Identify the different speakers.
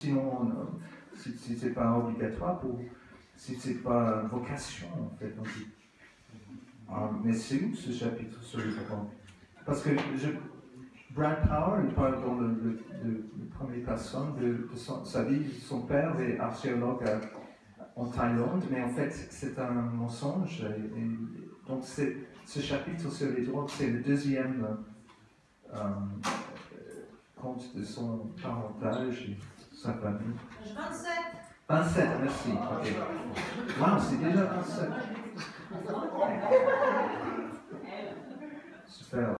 Speaker 1: sinon, euh, si, si c'est pas obligatoire, pour, si c'est pas vocation, en fait. Ah, mais c'est où ce chapitre sur les parents Parce que Brad Power, parle dans le, le, le, le première personne de, sa vie. Son père est archéologue en Thaïlande, mais en fait, c'est un mensonge. Donc, ce chapitre sur les drogues, c'est le deuxième euh, euh, compte de son parentage sa famille.
Speaker 2: Page 27.
Speaker 1: 27, merci. Ok. Wow, c'est déjà 27. Super.